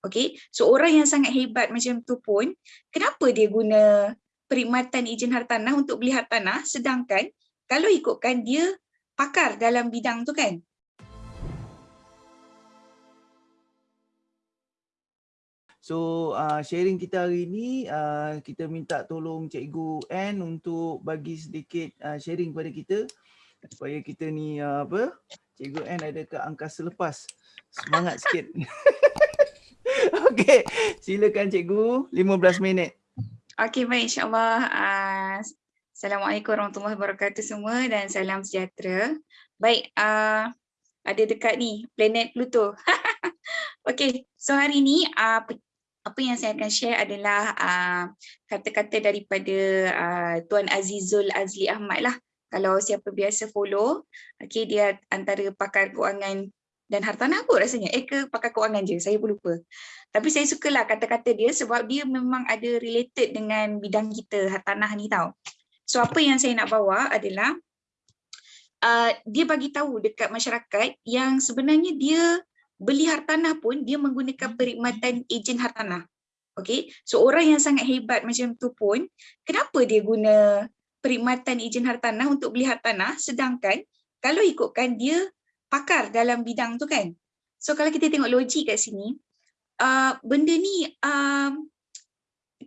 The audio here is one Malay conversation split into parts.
Okay, so orang yang sangat hebat macam tu pun, kenapa dia guna perkhidmatan izin hartanah untuk beli hartanah sedangkan kalau ikutkan dia pakar dalam bidang tu kan? So uh, sharing kita hari ni uh, kita minta tolong Cikgu N untuk bagi sedikit uh, sharing kepada kita supaya kita ni uh, apa Cikgu N ada ke angkasa lepas. Semangat sikit. Okey, silakan cikgu 15 minit. Okey baik insya-Allah. Uh, Assalamualaikum warahmatullahi wabarakatuh semua dan salam sejahtera. Baik, uh, ada dekat ni planet Pluto. Okey, so hari ni uh, apa yang saya akan share adalah kata-kata uh, daripada uh, Tuan Azizul Azli Ahmad lah. Kalau siapa biasa follow, okay, dia antara pakar keuangan dan hartanah kot rasanya. Eh ke pakar kewangan je, saya pun lupa. Tapi saya sukalah kata-kata dia sebab dia memang ada related dengan bidang kita hartanah ni tau. So apa yang saya nak bawa adalah uh, dia bagi tahu dekat masyarakat yang sebenarnya dia beli hartanah pun dia menggunakan perkhidmatan ejen hartanah. Okay, so orang yang sangat hebat macam tu pun, kenapa dia guna perkhidmatan ejen hartanah untuk beli hartanah sedangkan kalau ikutkan dia pakar dalam bidang tu kan. So kalau kita tengok logik kat sini, uh, benda ni uh,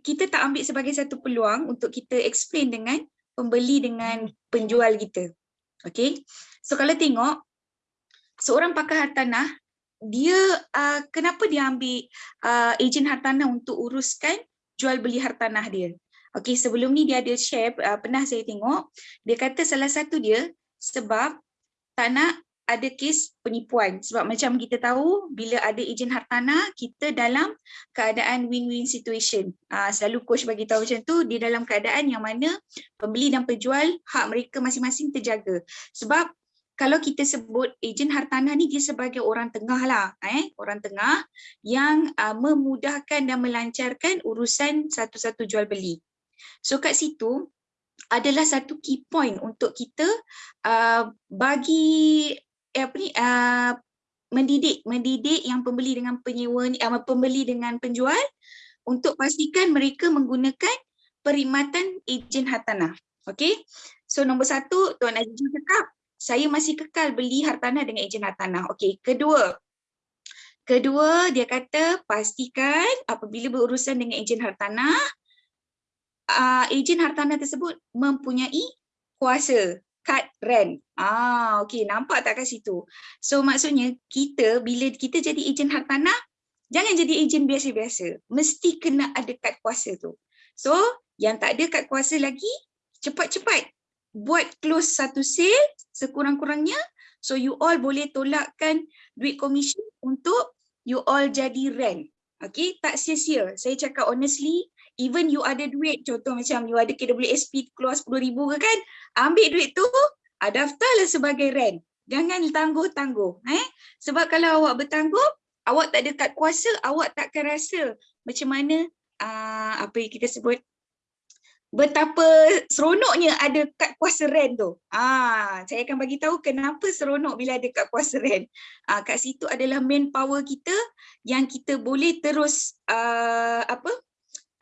kita tak ambil sebagai satu peluang untuk kita explain dengan pembeli dengan penjual kita. Okay, so kalau tengok seorang pakar hartanah, dia uh, kenapa dia ambil uh, ejen hartanah untuk uruskan jual beli hartanah dia. Okay, sebelum ni dia ada share, uh, pernah saya tengok, dia kata salah satu dia sebab tak nak ada kes penipuan sebab macam kita tahu bila ada ejen hartanah kita dalam keadaan win-win situation. Uh, selalu coach bagi tahu macam tu dia dalam keadaan yang mana pembeli dan penjual hak mereka masing-masing terjaga. Sebab kalau kita sebut ejen hartanah ni dia sebagai orang tengah lah, eh, orang tengah yang uh, memudahkan dan melancarkan urusan satu-satu jual beli. So kat situ adalah satu key point untuk kita uh, bagi eh, apa ni uh, mendidik mendidik yang pembeli dengan penyewa uh, pembeli dengan penjual untuk pastikan mereka menggunakan perkhidmatan ejen hartanah. Okey. So nombor satu Tuan Azizul cakap saya masih kekal beli hartanah dengan ejen hartanah. Okey, kedua Kedua, dia kata pastikan apabila berurusan dengan ejen hartanah, uh, ejen hartanah tersebut mempunyai kuasa cut rent. Ah, okey, nampak tak kat situ? So maksudnya kita bila kita jadi ejen hartanah, jangan jadi ejen biasa-biasa. Mesti kena ada kad kuasa tu. So, yang tak ada kad kuasa lagi, cepat-cepat buat close satu sale sekurang-kurangnya so you all boleh tolakkan duit komisen untuk you all jadi rent. Okay, tak sia-sia. Saya cakap honestly, even you ada duit, contoh macam you ada KWSP keluar RM10,000 ke kan, ambil duit tu, ah, daftarlah sebagai rent. Jangan tangguh-tangguh. Eh? Sebab kalau awak bertangguh, awak tak ada kad kuasa, awak takkan rasa macam mana uh, apa yang kita sebut betapa seronoknya ada kad kuasa rent tu. Ah, saya akan bagi tahu kenapa seronok bila ada kad kuasa rent. Ah, kat situ adalah main power kita yang kita boleh terus uh, apa?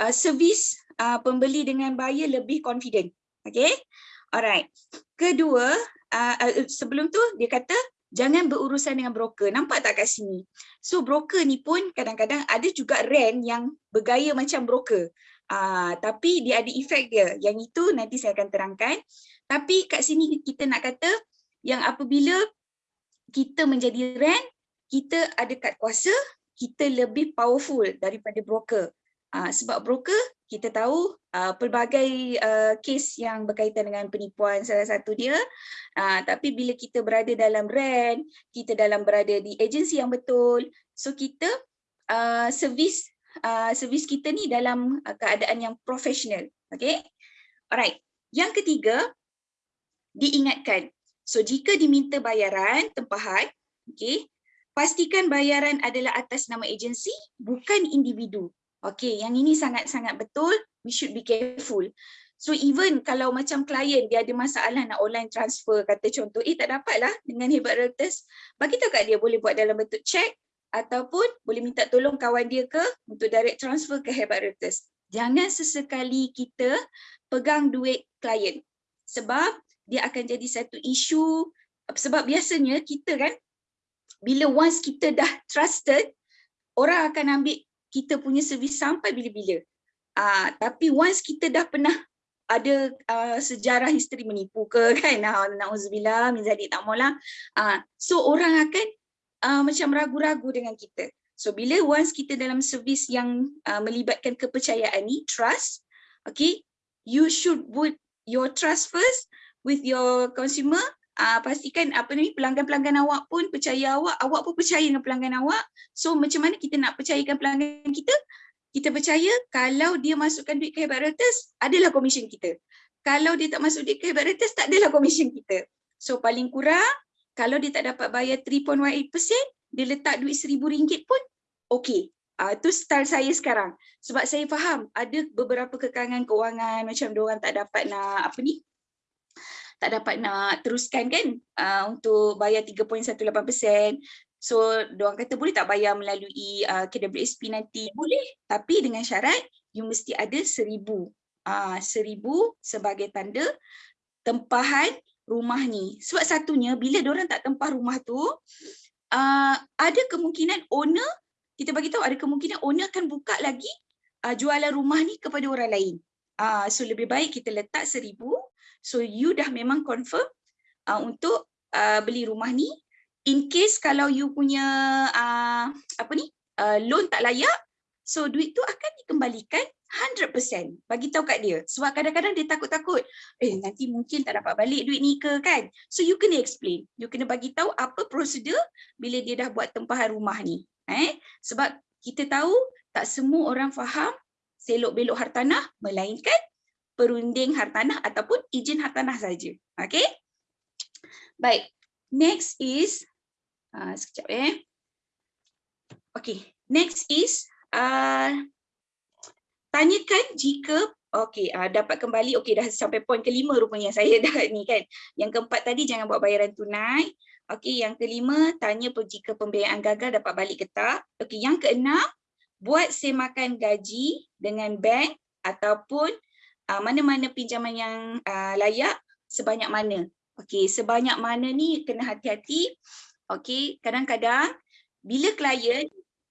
Uh, servis uh, pembeli dengan buyer lebih confident. Okay? Alright. Kedua, uh, uh, sebelum tu dia kata jangan berurusan dengan broker. Nampak tak kat sini? So broker ni pun kadang-kadang ada juga rent yang bergaya macam broker. Uh, tapi dia ada efek dia. Yang itu nanti saya akan terangkan. Tapi kat sini kita nak kata yang apabila kita menjadi rent, kita ada kad kuasa, kita lebih powerful daripada broker. Uh, sebab broker kita tahu uh, pelbagai uh, kes yang berkaitan dengan penipuan salah satu dia. Uh, tapi bila kita berada dalam rent kita dalam berada di agensi yang betul so kita uh, servis uh, servis kita ni dalam uh, keadaan yang profesional. Okey alright. Yang ketiga diingatkan. So jika diminta bayaran tempahan okey pastikan bayaran adalah atas nama agensi bukan individu Okay, yang ini sangat-sangat betul. We should be careful. So even kalau macam klien dia ada masalah nak online transfer, kata contoh, eh tak dapat lah dengan hebat realtors, bagi tahu kat dia boleh buat dalam bentuk check ataupun boleh minta tolong kawan dia ke untuk direct transfer ke Hebat Reuters. Jangan sesekali kita pegang duit klien sebab dia akan jadi satu isu sebab biasanya kita kan bila once kita dah trusted orang akan ambil kita punya servis sampai bila-bila. Uh, tapi once kita dah pernah ada uh, sejarah history menipu ke kan nauzubillah min zalik tak maulah. Uh, so orang akan uh, macam ragu-ragu dengan kita. So bila once kita dalam servis yang uh, melibatkan kepercayaan ni, trust, okay, you should put your trust first with your consumer. Uh, pastikan apa ni pelanggan-pelanggan awak pun percaya awak, awak pun percaya dengan pelanggan awak. So macam mana kita nak percayakan pelanggan kita? Kita percaya kalau dia masukkan duit ke Hebat Reuters, adalah komisen kita. Kalau dia tak masuk duit ke Hebat Reuters, tak adalah komisen kita. So paling kurang kalau dia tak dapat bayar 3.18%, dia letak duit RM1,000 pun okey. Uh, tu style saya sekarang. Sebab saya faham ada beberapa kekangan kewangan macam orang tak dapat nak apa ni? Tak dapat nak teruskan kan uh, untuk bayar 3.18%. So dia orang kata boleh tak bayar melalui uh, KWSP nanti? Boleh. Tapi dengan syarat you mesti ada RM1,000. Uh, RM1,000 sebagai tanda tempahan rumah ni. Sebab satunya bila orang tak tempah rumah tu, uh, ada kemungkinan owner, kita bagi tahu ada kemungkinan owner akan buka lagi uh, jualan rumah ni kepada orang lain. Uh, so lebih baik kita letak seribu, so you dah memang confirm uh, untuk uh, beli rumah ni. In case kalau you punya uh, apa ni uh, loan tak layak, so duit tu akan dikembalikan 100% bagi tahu kat dia. Sebab kadang-kadang dia takut-takut. Eh nanti mungkin tak dapat balik duit ni ke kan? So you kena explain. You kena bagi tahu apa prosedur bila dia dah buat tempahan rumah ni. Eh? Sebab kita tahu tak semua orang faham selok belok hartanah melainkan perunding hartanah ataupun izin hartanah saja. Okey? Baik. Next is uh, sekejap eh. Okey. Next is uh, tanyakan jika okey uh, dapat kembali okey dah sampai poin kelima rupanya saya dah ni kan. Yang keempat tadi jangan buat bayaran tunai. Okey yang kelima tanya jika pembiayaan gagal dapat balik ke tak. Okey yang keenam buat semakan gaji dengan bank ataupun mana-mana pinjaman yang uh, layak sebanyak mana okey sebanyak mana ni kena hati-hati okey kadang-kadang bila klien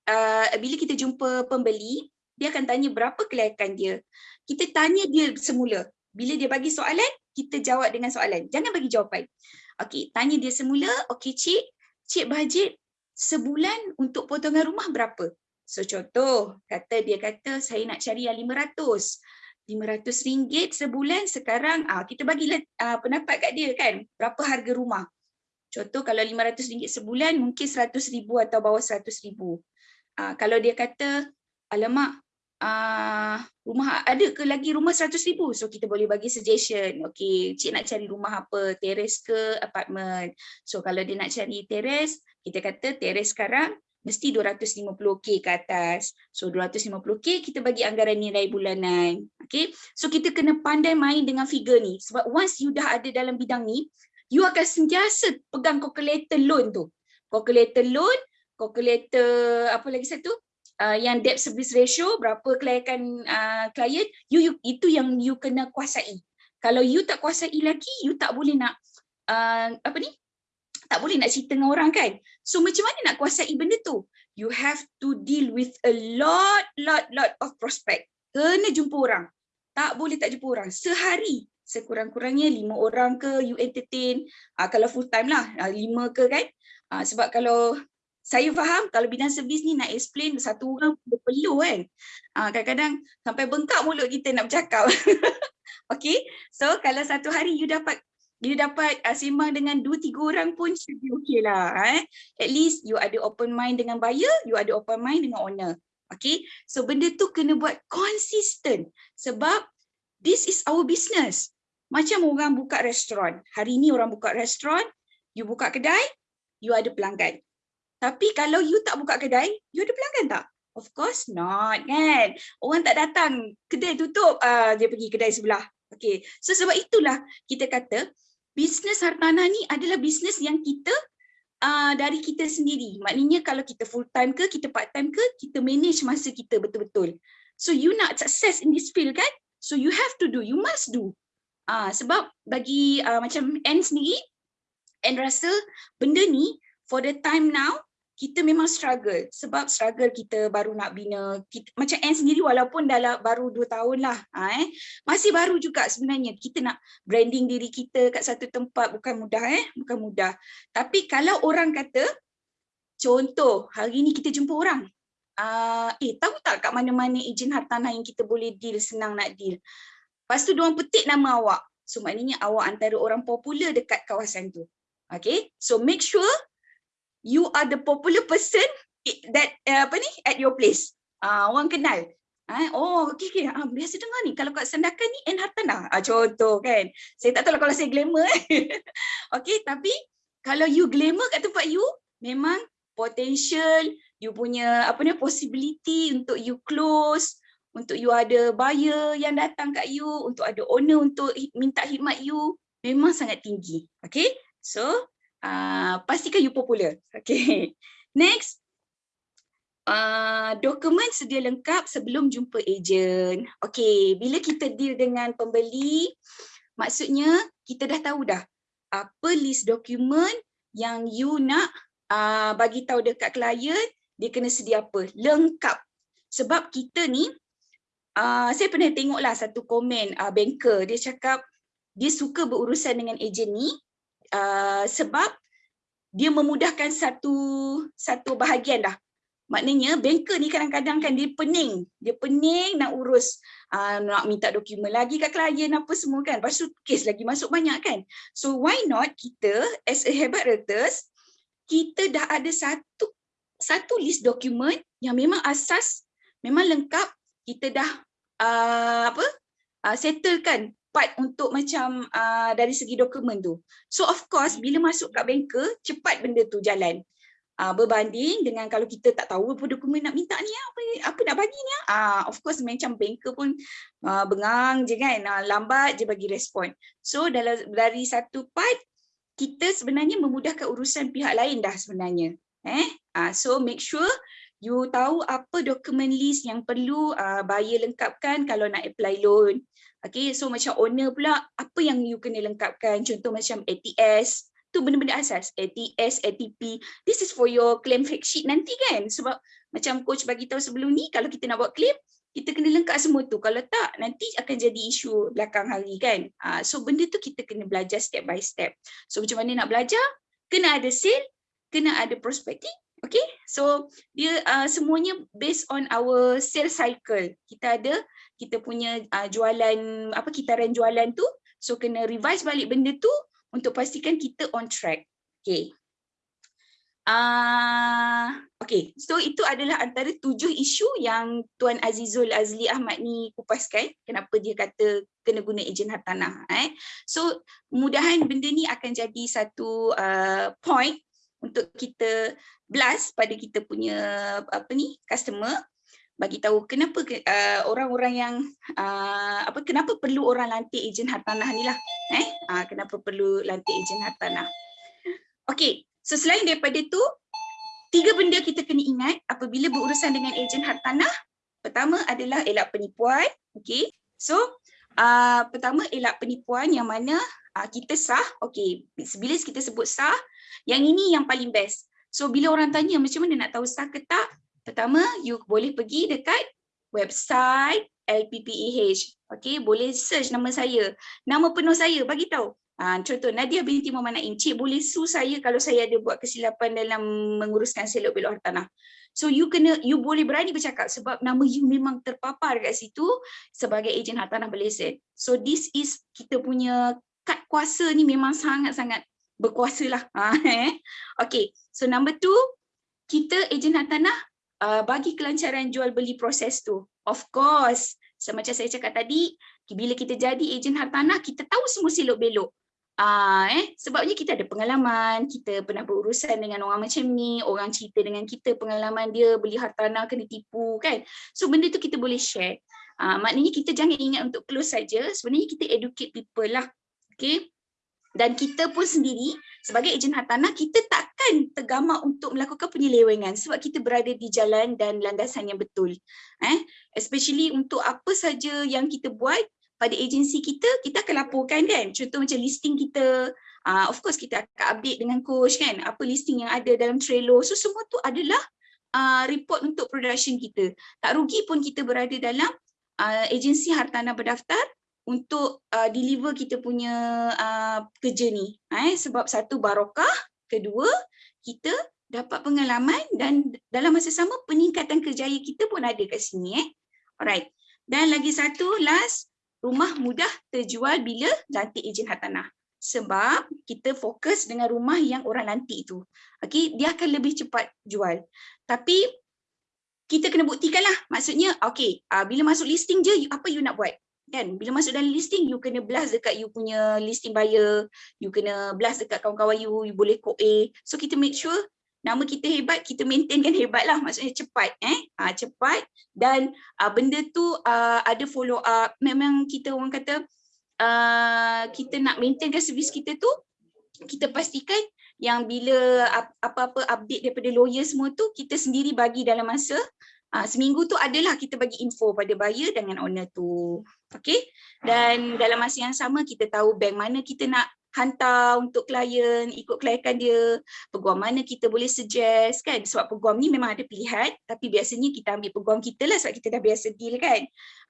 uh, bila kita jumpa pembeli dia akan tanya berapa kelayakan dia. Kita tanya dia semula. Bila dia bagi soalan, kita jawab dengan soalan. Jangan bagi jawapan. Okey, tanya dia semula, okey cik, cik bajet sebulan untuk potongan rumah berapa? So contoh, kata dia kata saya nak cari yang 500. 500 ringgit sebulan sekarang. Ah kita bagi uh, pendapat kat dia kan berapa harga rumah. Contoh kalau 500 ringgit sebulan mungkin 100 ribu atau bawah 100 ribu. Uh, kalau dia kata alamak uh, rumah ada ke lagi rumah 100 ribu? So kita boleh bagi suggestion. Okay cik nak cari rumah apa? Terrace ke apartment? So kalau dia nak cari terrace kita kata terrace sekarang mesti 250k ke atas. So 250k kita bagi anggaran nilai bulanan. Okay? So kita kena pandai main dengan figure ni. Sebab once you dah ada dalam bidang ni you akan sentiasa pegang calculator loan tu. Calculator loan calculator apa lagi satu? Uh, yang debt service ratio berapa kelayakan uh, klien you, you itu yang you kena kuasai. Kalau you tak kuasai lagi you tak boleh nak uh, apa ni tak boleh nak cerita dengan orang kan. So macam mana nak kuasai benda tu? You have to deal with a lot lot lot of prospect. Kena jumpa orang. Tak boleh tak jumpa orang. Sehari. Sekurang-kurangnya lima orang ke you entertain. Uh, kalau full time lah. Uh, lima ke kan. Uh, sebab kalau saya faham kalau bidang servis ni nak explain satu orang perlu kan. Kadang-kadang sampai bengkak mulut kita nak bercakap. okay, so kalau satu hari you dapat you dapat uh, sembang dengan dua tiga orang pun should be okay lah. Eh. At least you ada open mind dengan buyer, you ada open mind dengan owner. Okay, so benda tu kena buat konsisten sebab this is our business. Macam orang buka restoran. Hari ni orang buka restoran, you buka kedai, you ada pelanggan. Tapi kalau you tak buka kedai, you ada pelanggan tak? Of course not kan. Orang tak datang, kedai tutup, uh, dia pergi kedai sebelah. Okay, so sebab itulah kita kata bisnes hartanah ni adalah bisnes yang kita uh, dari kita sendiri. Maknanya kalau kita full time ke, kita part time ke, kita manage masa kita betul-betul. So you nak success in this field kan? So you have to do, you must do. Uh, sebab bagi uh, macam Anne sendiri, Anne rasa benda ni for the time now, kita memang struggle. Sebab struggle kita baru nak bina kita, macam Anne sendiri walaupun dalam baru dua tahun lah ha, eh, masih baru juga sebenarnya. Kita nak branding diri kita kat satu tempat bukan mudah eh. Bukan mudah. Tapi kalau orang kata contoh hari ni kita jumpa orang. Uh, eh tahu tak kat mana-mana ejen hartanah yang kita boleh deal senang nak deal? Lepas tu diorang petik nama awak. So maknanya awak antara orang popular dekat kawasan tu. Okay? So make sure you are the popular person that uh, apa ni at your place. Uh, orang kenal. Uh, oh, okey okey. Uh, biasa dengar ni kalau kat Sandakan ni N Hartana. Uh, contoh kan. Saya tak tahu lah kalau saya glamour. Eh. okey, tapi kalau you glamour kat tempat you, memang potential, you punya apa ni possibility untuk you close, untuk you ada buyer yang datang kat you, untuk ada owner untuk minta khidmat you, memang sangat tinggi. Okay, so uh, pastikan you popular. Okay. Next. Uh, dokumen sedia lengkap sebelum jumpa ejen. Okay, bila kita deal dengan pembeli, maksudnya kita dah tahu dah apa list dokumen yang you nak uh, bagi tahu dekat klien, dia kena sedia apa? Lengkap. Sebab kita ni, uh, saya pernah tengoklah satu komen uh, banker, dia cakap dia suka berurusan dengan ejen ni uh, sebab dia memudahkan satu satu bahagian dah. Maknanya banker ni kadang-kadang kan dia pening. Dia pening nak urus uh, nak minta dokumen lagi kat klien apa semua kan. Lepas tu kes lagi masuk banyak kan. So why not kita as a hebat realtors kita dah ada satu satu list dokumen yang memang asas memang lengkap kita dah uh, apa uh, settlekan part untuk macam uh, dari segi dokumen tu. So of course bila masuk kat banker cepat benda tu jalan. Uh, berbanding dengan kalau kita tak tahu apa dokumen nak minta ni apa apa nak bagi ni uh, of course macam banker pun uh, bengang je kan uh, lambat je bagi respon. So dalam dari satu part kita sebenarnya memudahkan urusan pihak lain dah sebenarnya. Eh uh, so make sure you tahu apa dokumen list yang perlu uh, buyer lengkapkan kalau nak apply loan. Okay, so macam owner pula, apa yang you kena lengkapkan? Contoh macam ATS, tu benda-benda asas. ATS, ATP, this is for your claim fact sheet nanti kan? Sebab macam coach bagi tahu sebelum ni, kalau kita nak buat claim, kita kena lengkap semua tu. Kalau tak, nanti akan jadi isu belakang hari kan? Uh, so benda tu kita kena belajar step by step. So macam mana nak belajar? Kena ada sale, kena ada prospecting, Okay, so dia uh, semuanya based on our sales cycle. Kita ada kita punya uh, jualan apa kitaran jualan tu so kena revise balik benda tu untuk pastikan kita on track. Okey uh, okey so itu adalah antara tujuh isu yang tuan Azizul Azli Ahmad ni kupaskan. Kenapa dia kata kena guna ejen hartanah eh? So mudahan benda ni akan jadi satu uh, point untuk kita blast pada kita punya apa ni customer bagi tahu kenapa uh, orang-orang yang uh, apa kenapa perlu orang lantik ejen hartanah ni lah eh? Uh, kenapa perlu lantik ejen hartanah. Okey so selain daripada tu tiga benda kita kena ingat apabila berurusan dengan ejen hartanah. Pertama adalah elak penipuan okey? So uh, pertama elak penipuan yang mana uh, kita sah okey bila kita sebut sah yang ini yang paling best so bila orang tanya macam mana nak tahu sah ke tak Pertama, you boleh pergi dekat website LPPEH. Okay, boleh search nama saya. Nama penuh saya, bagi tahu. Ha, contoh, Nadia binti Muhammad Naim. Cik boleh sue saya kalau saya ada buat kesilapan dalam menguruskan selok belok hartanah. So you kena you boleh berani bercakap sebab nama you memang terpapar kat situ sebagai ejen hartanah berlesen. So this is kita punya kad kuasa ni memang sangat-sangat berkuasa lah. Ha, eh. Okay, so number two, kita ejen hartanah uh, bagi kelancaran jual beli proses tu. Of course, semacam saya cakap tadi, bila kita jadi ejen hartanah, kita tahu semua silok belok. Uh, eh, sebabnya kita ada pengalaman, kita pernah berurusan dengan orang macam ni, orang cerita dengan kita pengalaman dia beli hartanah kena tipu kan. So benda tu kita boleh share. Uh, maknanya kita jangan ingat untuk close saja, sebenarnya kita educate people lah. Okay. Dan kita pun sendiri sebagai ejen hartanah, kita tak kan tergamak untuk melakukan penyelewengan sebab kita berada di jalan dan landasan yang betul. Eh, especially untuk apa saja yang kita buat pada agensi kita, kita akan laporkan kan. Contoh macam listing kita, uh, of course kita akan update dengan coach kan, apa listing yang ada dalam Trello. So semua tu adalah uh, report untuk production kita. Tak rugi pun kita berada dalam uh, agensi hartanah berdaftar untuk uh, deliver kita punya uh, kerja ni. Eh, sebab satu barokah, kedua kita dapat pengalaman dan dalam masa sama peningkatan kerjaya kita pun ada kat sini. Eh. Alright. Dan lagi satu last, rumah mudah terjual bila lantik ejen hartanah. Sebab kita fokus dengan rumah yang orang lantik tu. Okay, dia akan lebih cepat jual. Tapi kita kena buktikan lah. Maksudnya, okay, uh, bila masuk listing je, apa you nak buat? kan bila masuk dalam listing you kena blast dekat you punya listing buyer you kena blast dekat kawan-kawan you you boleh kod A so kita make sure nama kita hebat kita maintainkan hebat lah. Maksudnya cepat eh? Ha, cepat. Dan uh, benda tu uh, ada follow up. Memang kita orang kata uh, kita nak maintainkan servis kita tu kita pastikan yang bila apa-apa update daripada lawyer semua tu kita sendiri bagi dalam masa. Uh, seminggu tu adalah kita bagi info pada buyer dengan owner tu. Okay. Dan dalam masa yang sama kita tahu bank mana kita nak hantar untuk klien, ikut kelayakan dia, peguam mana kita boleh suggest kan. Sebab peguam ni memang ada pilihan tapi biasanya kita ambil peguam kita lah sebab kita dah biasa deal kan.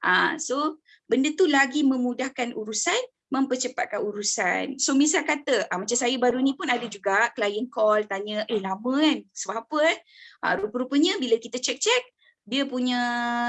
Uh, so benda tu lagi memudahkan urusan mempercepatkan urusan. So misal kata, ah, macam saya baru ni pun ada juga klien call tanya, eh lama kan, sebab apa eh? Ah, rupa-rupanya bila kita check-check, dia punya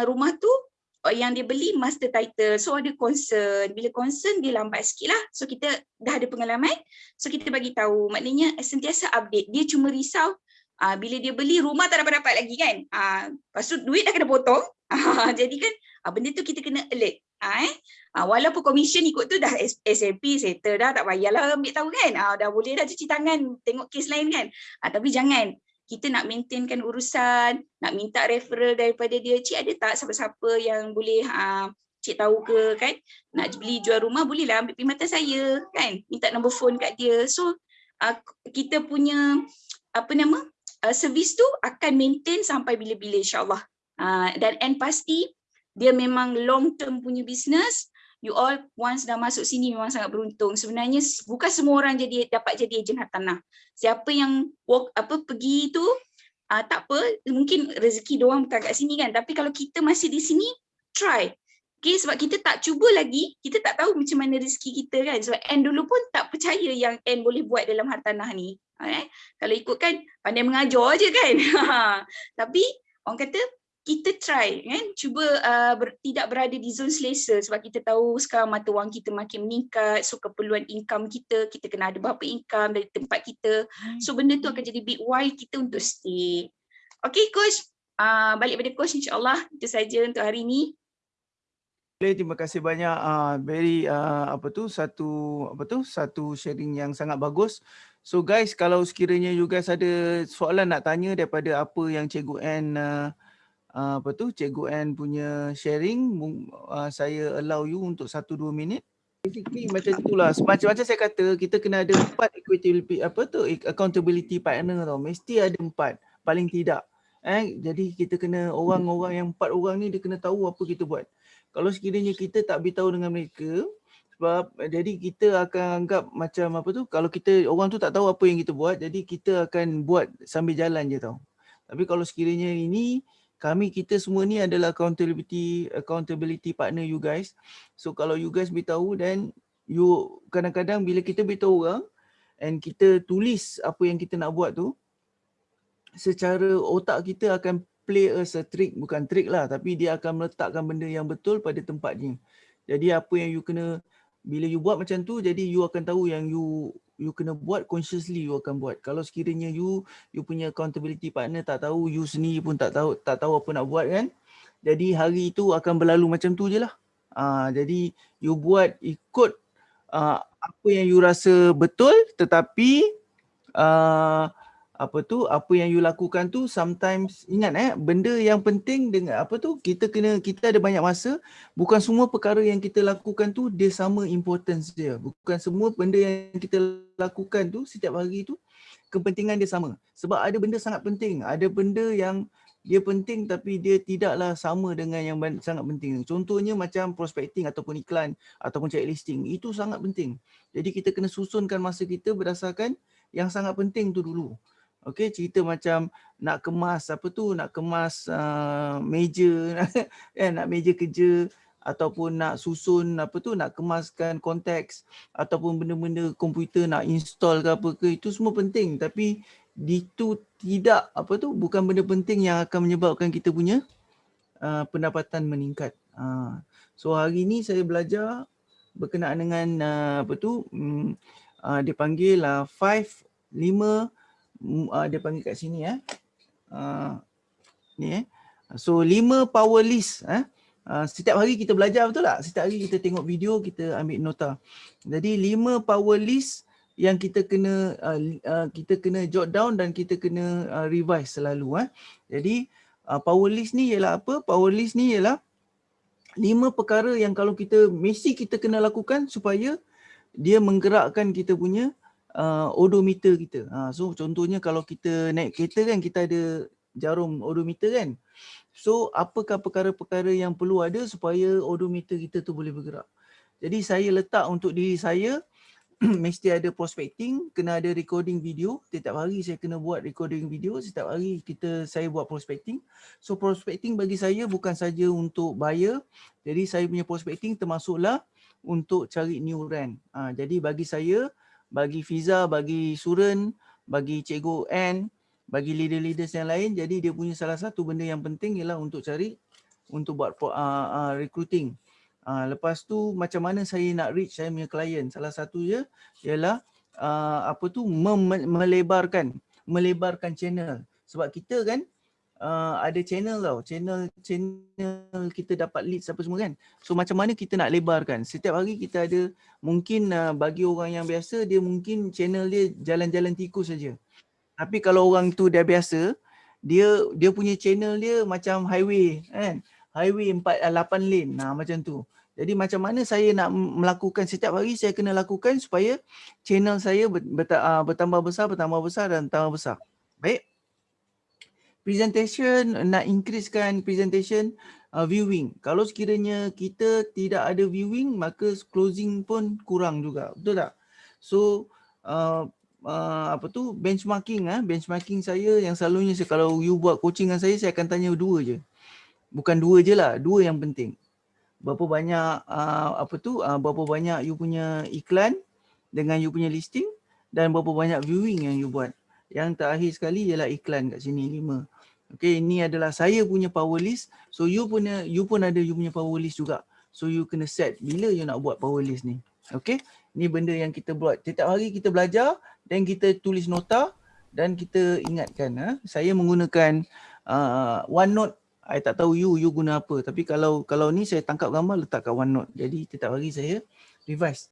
rumah tu uh, yang dia beli master title. So ada concern. Bila concern dia lambat sikit lah. So kita dah ada pengalaman. So kita bagi tahu. Maknanya sentiasa update. Dia cuma risau uh, bila dia beli rumah tak dapat dapat lagi kan? Uh, lepas tu duit dah kena potong. Uh, jadi kan uh, benda tu kita kena alert. Uh, eh? uh, walaupun commission ikut tu dah SMP settle dah tak payahlah ambil tahu kan? Uh, dah boleh dah cuci tangan tengok kes lain kan? Uh, tapi jangan kita nak maintainkan urusan, nak minta referral daripada dia, cik ada tak siapa-siapa yang boleh uh, cik tahu ke kan, nak beli jual rumah bolehlah ambil perkhidmatan saya kan, minta nombor phone kat dia. So uh, kita punya apa nama, uh, servis tu akan maintain sampai bila-bila insyaAllah. Uh, dan and pasti dia memang long term punya business, you all once dah masuk sini memang sangat beruntung. Sebenarnya bukan semua orang jadi dapat jadi ejen hartanah. Siapa yang walk apa pergi tu uh, tak apa, mungkin rezeki doang bukan kat sini kan. Tapi kalau kita masih di sini, try. Okay, sebab kita tak cuba lagi, kita tak tahu macam mana rezeki kita kan. Sebab N dulu pun tak percaya yang N boleh buat dalam hartanah ni. Eh? Kalau ikutkan pandai mengajar je kan. Tapi orang kata kita try kan? Cuba uh, ber, tidak berada di zon selesa sebab kita tahu sekarang mata wang kita makin meningkat so keperluan income kita kita kena ada berapa income dari tempat kita. So benda tu akan jadi big why kita untuk stay. Okay coach. Uh, balik pada coach insyaallah itu saja untuk hari ini terima kasih banyak uh, very uh, apa tu? Satu apa tu? Satu sharing yang sangat bagus. So guys kalau sekiranya you guys ada soalan nak tanya daripada apa yang cikgu Ann uh, uh, apa tu Cikgu Ann punya sharing uh, saya allow you untuk 1 2 minit. Basically macam itulah. Macam-macam saya kata kita kena ada empat equity apa tu accountability partner tau. Mesti ada empat paling tidak. Eh jadi kita kena orang-orang yang empat orang ni dia kena tahu apa kita buat. Kalau sekiranya kita tak beritahu dengan mereka sebab jadi kita akan anggap macam apa tu kalau kita orang tu tak tahu apa yang kita buat jadi kita akan buat sambil jalan je tau. Tapi kalau sekiranya ini kami kita semua ni adalah accountability accountability partner you guys. So kalau you guys beritahu dan you kadang-kadang bila kita beritahu orang and kita tulis apa yang kita nak buat tu secara otak kita akan play as a trick bukan trick lah tapi dia akan meletakkan benda yang betul pada tempatnya. Jadi apa yang you kena bila you buat macam tu jadi you akan tahu yang you you kena buat consciously you akan buat. Kalau sekiranya you you punya accountability partner tak tahu you sendiri pun tak tahu tak tahu apa nak buat kan jadi hari itu akan berlalu macam tu je lah. Uh, jadi you buat ikut uh, apa yang you rasa betul tetapi uh, apa tu apa yang you lakukan tu sometimes ingat eh benda yang penting dengan apa tu kita kena kita ada banyak masa bukan semua perkara yang kita lakukan tu dia sama importance dia bukan semua benda yang kita lakukan tu setiap hari tu kepentingan dia sama. Sebab ada benda sangat penting, ada benda yang dia penting tapi dia tidaklah sama dengan yang sangat penting. Contohnya macam prospecting ataupun iklan ataupun check listing. Itu sangat penting. Jadi kita kena susunkan masa kita berdasarkan yang sangat penting tu dulu. Okey, cerita macam nak kemas apa tu, nak kemas uh, meja, eh, nak meja kerja ataupun nak susun apa tu, nak kemaskan konteks ataupun benda-benda komputer nak install ke apa ke, itu semua penting. Tapi itu tidak apa tu, bukan benda penting yang akan menyebabkan kita punya uh, pendapatan meningkat. Uh, so hari ni saya belajar berkenaan dengan uh, apa tu, um, uh, dia panggil uh, 5, 5, uh, dia panggil kat sini eh. Uh, ni eh. So lima power list eh. Uh, setiap hari kita belajar betul tak? Setiap hari kita tengok video, kita ambil nota. Jadi lima power list yang kita kena uh, uh, kita kena jot down dan kita kena uh, revise selalu eh. Jadi uh, power list ni ialah apa? Power list ni ialah lima perkara yang kalau kita mesti kita kena lakukan supaya dia menggerakkan kita punya uh, odometer kita. Uh, so contohnya kalau kita naik kereta kan kita ada jarum odometer kan. So apakah perkara-perkara yang perlu ada supaya odometer kita tu boleh bergerak. Jadi saya letak untuk diri saya mesti ada prospecting, kena ada recording video. Setiap hari saya kena buat recording video, setiap hari kita saya buat prospecting. So prospecting bagi saya bukan saja untuk buyer. Jadi saya punya prospecting termasuklah untuk cari new rent. Ha, jadi bagi saya bagi Fiza, bagi Suren, bagi Cikgu N, bagi leader-leaders yang lain. Jadi dia punya salah satu benda yang penting ialah untuk cari, untuk buat uh, uh, recruiting. Uh, lepas tu macam mana saya nak reach saya punya klien. Salah satu je ialah uh, apa tu melebarkan, melebarkan channel. Sebab kita kan uh, ada channel tau. Channel channel kita dapat leads apa semua kan. So macam mana kita nak lebarkan. Setiap hari kita ada mungkin uh, bagi orang yang biasa dia mungkin channel dia jalan-jalan tikus saja. Tapi kalau orang tu dah biasa, dia dia punya channel dia macam highway kan. Highway 4 8 lane. Nah macam tu. Jadi macam mana saya nak melakukan setiap hari saya kena lakukan supaya channel saya ah, bertambah besar, bertambah besar dan bertambah besar. Baik presentation nak increasekan presentation uh, viewing. Kalau sekiranya kita tidak ada viewing maka closing pun kurang juga. Betul tak? So uh, uh, apa tu benchmarking ah benchmarking saya yang selalunya saya, kalau you buat coaching dengan saya saya akan tanya dua je. Bukan dua je lah, dua yang penting. Berapa banyak uh, apa tu uh, berapa banyak you punya iklan dengan you punya listing dan berapa banyak viewing yang you buat. Yang terakhir sekali ialah iklan kat sini lima. Okay, ini adalah saya punya power list. So you punya, you pun ada you punya power list juga. So you kena set bila you nak buat power list ni. Okay, ini benda yang kita buat. Setiap hari kita belajar dan kita tulis nota dan kita ingatkan. Ha? Saya menggunakan uh, OneNote. I tak tahu you, you guna apa. Tapi kalau kalau ni saya tangkap gambar letak kat OneNote. Jadi setiap hari saya revise.